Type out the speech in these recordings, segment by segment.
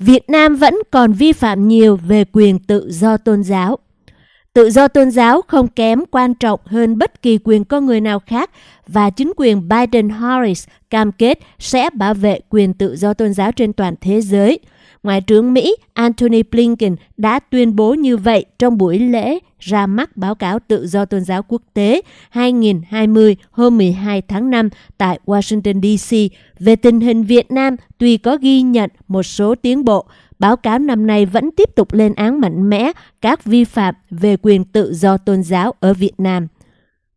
Việt Nam vẫn còn vi phạm nhiều về quyền tự do tôn giáo. Tự do tôn giáo không kém quan trọng hơn bất kỳ quyền con người nào khác và chính quyền Biden-Harris cam kết sẽ bảo vệ quyền tự do tôn giáo trên toàn thế giới. Ngoại trưởng Mỹ Antony Blinken đã tuyên bố như vậy trong buổi lễ ra mắt báo cáo tự do tôn giáo quốc tế 2020 hôm 12 tháng 5 tại Washington, DC về tình hình Việt Nam tuy có ghi nhận một số tiến bộ, báo cáo năm nay vẫn tiếp tục lên án mạnh mẽ các vi phạm về quyền tự do tôn giáo ở Việt Nam.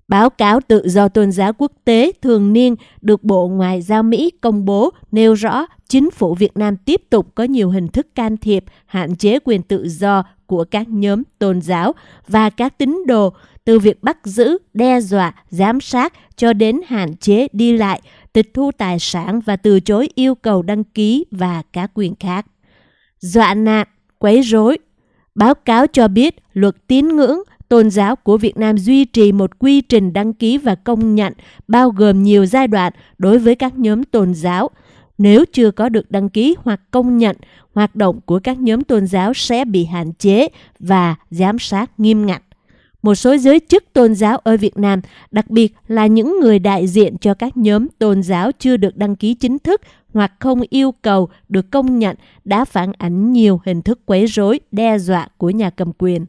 Báo cáo tự do tôn giáo quốc tế thường niên được Bộ Ngoại giao Mỹ công bố nêu rõ chính phủ Việt Nam tiếp tục có nhiều hình thức can thiệp, hạn chế quyền tự do của các nhóm tôn giáo và các tín đồ từ việc bắt giữ, đe dọa, giám sát cho đến hạn chế đi lại, tịch thu tài sản và từ chối yêu cầu đăng ký và các quyền khác. Dọa nạt, quấy rối. Báo cáo cho biết luật tín ngưỡng tôn giáo của Việt Nam duy trì một quy trình đăng ký và công nhận bao gồm nhiều giai đoạn đối với các nhóm tôn giáo. Nếu chưa có được đăng ký hoặc công nhận, hoạt động của các nhóm tôn giáo sẽ bị hạn chế và giám sát nghiêm ngặt. Một số giới chức tôn giáo ở Việt Nam, đặc biệt là những người đại diện cho các nhóm tôn giáo chưa được đăng ký chính thức hoặc không yêu cầu được công nhận đã phản ánh nhiều hình thức quấy rối, đe dọa của nhà cầm quyền.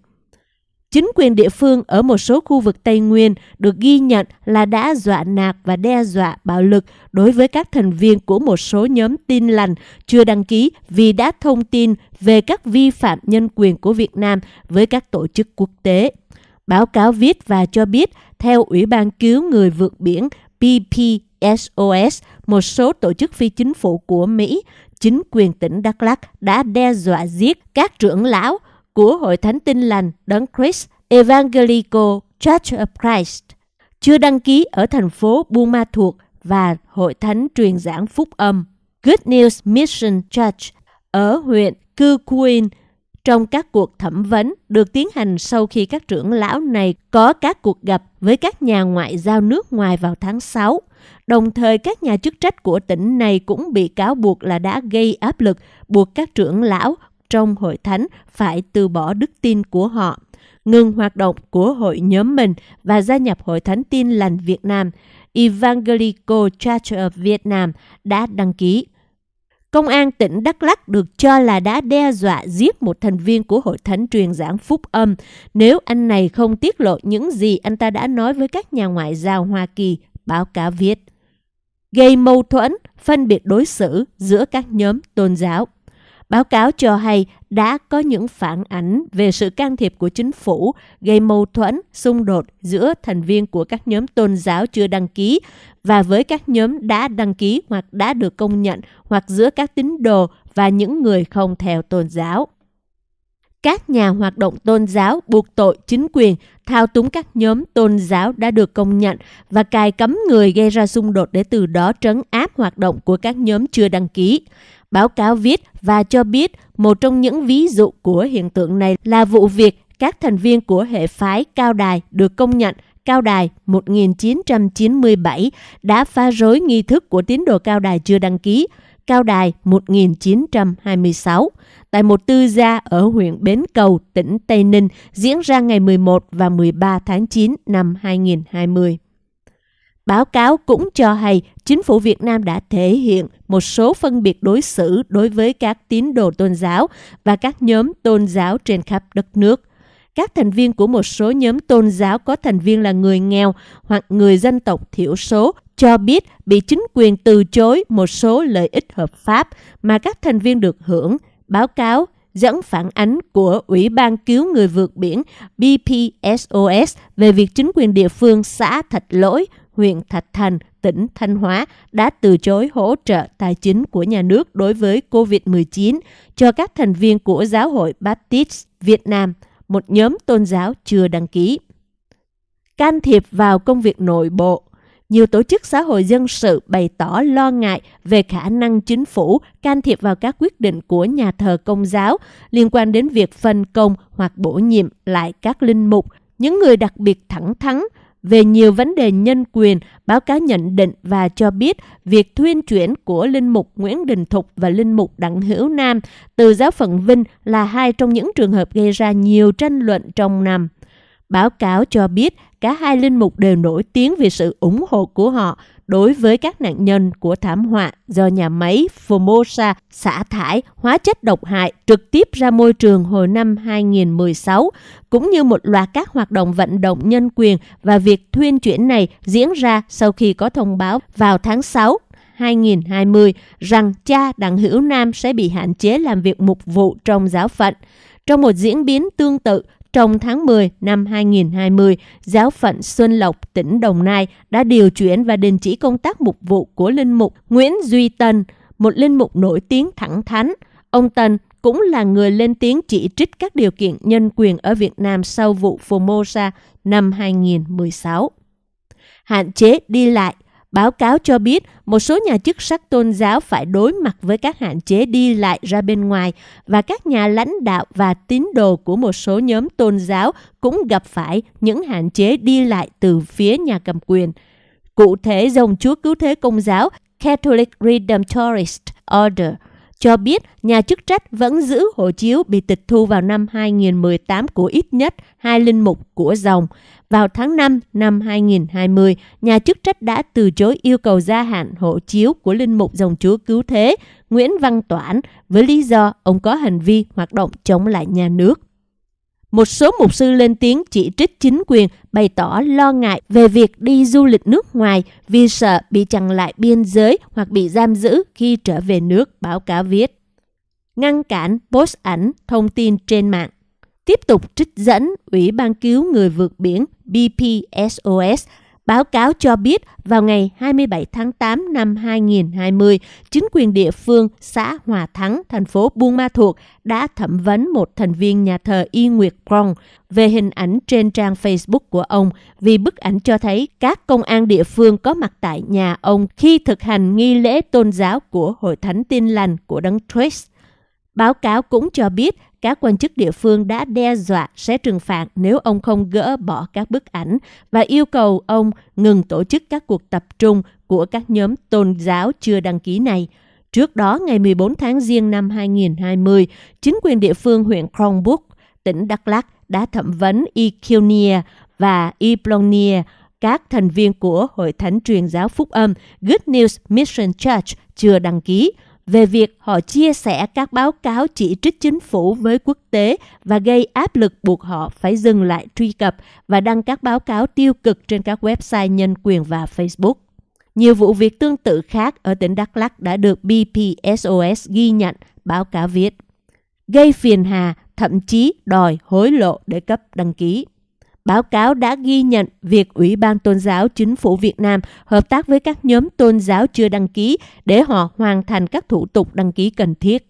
Chính quyền địa phương ở một số khu vực Tây Nguyên được ghi nhận là đã dọa nạt và đe dọa bạo lực đối với các thành viên của một số nhóm tin lành chưa đăng ký vì đã thông tin về các vi phạm nhân quyền của Việt Nam với các tổ chức quốc tế. Báo cáo viết và cho biết, theo Ủy ban cứu người vượt biển (PPSOS), một số tổ chức phi chính phủ của Mỹ, chính quyền tỉnh Đắk Lắk đã đe dọa giết các trưởng lão của Hội Thánh Tin Lành Đấng Christ Evangelical Church of Christ chưa đăng ký ở thành phố Buôn Ma Thuột và Hội Thánh truyền giảng phúc âm Good News Mission Church ở huyện Cư Quyên trong các cuộc thẩm vấn được tiến hành sau khi các trưởng lão này có các cuộc gặp với các nhà ngoại giao nước ngoài vào tháng 6. Đồng thời, các nhà chức trách của tỉnh này cũng bị cáo buộc là đã gây áp lực buộc các trưởng lão trong hội thánh phải từ bỏ đức tin của họ, ngừng hoạt động của hội nhóm mình và gia nhập hội thánh tin lành Việt Nam. Evangelical Church of Vietnam đã đăng ký. Công an tỉnh Đắk Lắk được cho là đã đe dọa giết một thành viên của hội thánh truyền giảng phúc âm nếu anh này không tiết lộ những gì anh ta đã nói với các nhà ngoại giao Hoa Kỳ, báo cáo viết. Gây mâu thuẫn, phân biệt đối xử giữa các nhóm tôn giáo. Báo cáo cho hay đã có những phản ảnh về sự can thiệp của chính phủ gây mâu thuẫn, xung đột giữa thành viên của các nhóm tôn giáo chưa đăng ký và với các nhóm đã đăng ký hoặc đã được công nhận hoặc giữa các tín đồ và những người không theo tôn giáo. Các nhà hoạt động tôn giáo buộc tội chính quyền thao túng các nhóm tôn giáo đã được công nhận và cài cấm người gây ra xung đột để từ đó trấn áp hoạt động của các nhóm chưa đăng ký. Báo cáo viết và cho biết một trong những ví dụ của hiện tượng này là vụ việc các thành viên của hệ phái Cao Đài được công nhận Cao Đài 1997 đã phá rối nghi thức của tín đồ Cao Đài chưa đăng ký Cao Đài 1926 tại một tư gia ở huyện Bến Cầu, tỉnh Tây Ninh diễn ra ngày 11 và 13 tháng 9 năm 2020. Báo cáo cũng cho hay chính phủ Việt Nam đã thể hiện một số phân biệt đối xử đối với các tín đồ tôn giáo và các nhóm tôn giáo trên khắp đất nước. Các thành viên của một số nhóm tôn giáo có thành viên là người nghèo hoặc người dân tộc thiểu số cho biết bị chính quyền từ chối một số lợi ích hợp pháp mà các thành viên được hưởng. Báo cáo dẫn phản ánh của Ủy ban cứu người vượt biển BPSOS về việc chính quyền địa phương xã Thạch Lỗi huyện Thạch Thành, tỉnh Thanh Hóa đã từ chối hỗ trợ tài chính của nhà nước đối với COVID-19 cho các thành viên của Giáo hội Baptist Việt Nam, một nhóm tôn giáo chưa đăng ký. Can thiệp vào công việc nội bộ nhiều tổ chức xã hội dân sự bày tỏ lo ngại về khả năng chính phủ can thiệp vào các quyết định của nhà thờ công giáo liên quan đến việc phân công hoặc bổ nhiệm lại các linh mục, những người đặc biệt thẳng thắn về nhiều vấn đề nhân quyền, báo cáo nhận định và cho biết việc thuyên chuyển của Linh Mục Nguyễn Đình Thục và Linh Mục Đặng Hữu Nam từ giáo phận Vinh là hai trong những trường hợp gây ra nhiều tranh luận trong năm. Báo cáo cho biết cả hai linh mục đều nổi tiếng vì sự ủng hộ của họ đối với các nạn nhân của thảm họa do nhà máy Formosa xả thải hóa chất độc hại trực tiếp ra môi trường hồi năm 2016, cũng như một loạt các hoạt động vận động nhân quyền và việc thuyên chuyển này diễn ra sau khi có thông báo vào tháng 6 2020 rằng cha Đặng Hữu Nam sẽ bị hạn chế làm việc mục vụ trong giáo phận. Trong một diễn biến tương tự, trong tháng 10 năm 2020, giáo phận Xuân Lộc, tỉnh Đồng Nai đã điều chuyển và đình chỉ công tác mục vụ của linh mục Nguyễn Duy Tân, một linh mục nổi tiếng thẳng thắn. Ông Tân cũng là người lên tiếng chỉ trích các điều kiện nhân quyền ở Việt Nam sau vụ Formosa năm 2016. Hạn chế đi lại Báo cáo cho biết một số nhà chức sắc tôn giáo phải đối mặt với các hạn chế đi lại ra bên ngoài và các nhà lãnh đạo và tín đồ của một số nhóm tôn giáo cũng gặp phải những hạn chế đi lại từ phía nhà cầm quyền. Cụ thể, dòng Chúa Cứu Thế Công giáo Catholic Redemptorist Order cho biết nhà chức trách vẫn giữ hộ chiếu bị tịch thu vào năm 2018 của ít nhất hai linh mục của dòng vào tháng 5 năm 2020, nhà chức trách đã từ chối yêu cầu gia hạn hộ chiếu của Linh Mục Dòng Chúa Cứu Thế Nguyễn Văn Toản với lý do ông có hành vi hoạt động chống lại nhà nước. Một số mục sư lên tiếng chỉ trích chính quyền bày tỏ lo ngại về việc đi du lịch nước ngoài vì sợ bị chặn lại biên giới hoặc bị giam giữ khi trở về nước, báo cáo viết. Ngăn cản post ảnh thông tin trên mạng tiếp tục trích dẫn Ủy ban cứu người vượt biển BPSOS báo cáo cho biết vào ngày 27 tháng 8 năm 2020, chính quyền địa phương xã Hòa Thắng, thành phố Buôn Ma Thuột đã thẩm vấn một thành viên nhà thờ Y Nguyệt Krong về hình ảnh trên trang Facebook của ông vì bức ảnh cho thấy các công an địa phương có mặt tại nhà ông khi thực hành nghi lễ tôn giáo của Hội Thánh Tin Lành của Đấng Christ. Báo cáo cũng cho biết các quan chức địa phương đã đe dọa sẽ trừng phạt nếu ông không gỡ bỏ các bức ảnh và yêu cầu ông ngừng tổ chức các cuộc tập trung của các nhóm tôn giáo chưa đăng ký này. Trước đó, ngày 14 tháng Giêng năm 2020, chính quyền địa phương huyện Kronburg, tỉnh Đắk Lắk đã thẩm vấn Iqunia và Iplonia, các thành viên của Hội Thánh truyền giáo Phúc âm Good News Mission Church chưa đăng ký về việc họ chia sẻ các báo cáo chỉ trích chính phủ với quốc tế và gây áp lực buộc họ phải dừng lại truy cập và đăng các báo cáo tiêu cực trên các website nhân quyền và Facebook. Nhiều vụ việc tương tự khác ở tỉnh Đắk Lắk đã được BPSOS ghi nhận, báo cáo viết. Gây phiền hà, thậm chí đòi hối lộ để cấp đăng ký. Báo cáo đã ghi nhận việc Ủy ban Tôn giáo Chính phủ Việt Nam hợp tác với các nhóm tôn giáo chưa đăng ký để họ hoàn thành các thủ tục đăng ký cần thiết.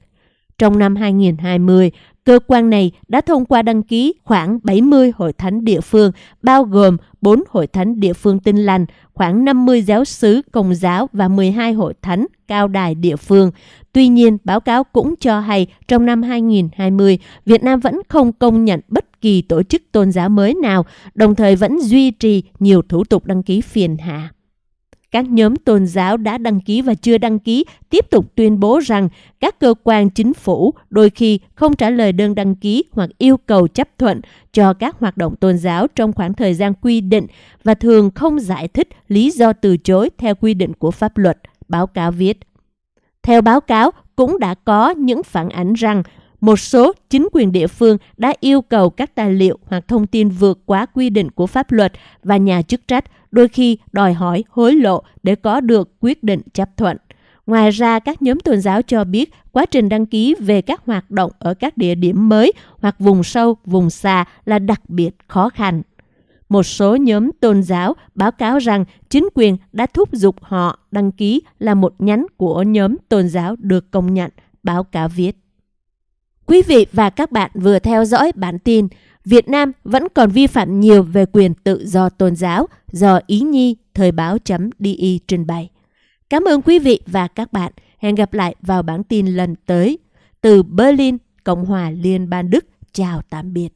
Trong năm 2020, cơ quan này đã thông qua đăng ký khoảng 70 hội thánh địa phương, bao gồm 4 hội thánh địa phương tinh lành, khoảng 50 giáo sứ công giáo và 12 hội thánh cao đài địa phương. Tuy nhiên, báo cáo cũng cho hay trong năm 2020, Việt Nam vẫn không công nhận bất kỳ tổ chức tôn giáo mới nào, đồng thời vẫn duy trì nhiều thủ tục đăng ký phiền hà Các nhóm tôn giáo đã đăng ký và chưa đăng ký tiếp tục tuyên bố rằng các cơ quan chính phủ đôi khi không trả lời đơn đăng ký hoặc yêu cầu chấp thuận cho các hoạt động tôn giáo trong khoảng thời gian quy định và thường không giải thích lý do từ chối theo quy định của pháp luật, báo cáo viết. Theo báo cáo, cũng đã có những phản ánh rằng một số chính quyền địa phương đã yêu cầu các tài liệu hoặc thông tin vượt quá quy định của pháp luật và nhà chức trách đôi khi đòi hỏi hối lộ để có được quyết định chấp thuận. Ngoài ra, các nhóm tôn giáo cho biết quá trình đăng ký về các hoạt động ở các địa điểm mới hoặc vùng sâu, vùng xa là đặc biệt khó khăn. Một số nhóm tôn giáo báo cáo rằng chính quyền đã thúc giục họ đăng ký là một nhánh của nhóm tôn giáo được công nhận, báo cáo viết. Quý vị và các bạn vừa theo dõi bản tin Việt Nam vẫn còn vi phạm nhiều về quyền tự do tôn giáo do Ý Nhi Thời báo.di trình bày. Cảm ơn quý vị và các bạn. Hẹn gặp lại vào bản tin lần tới. Từ Berlin, Cộng hòa Liên bang Đức. Chào tạm biệt.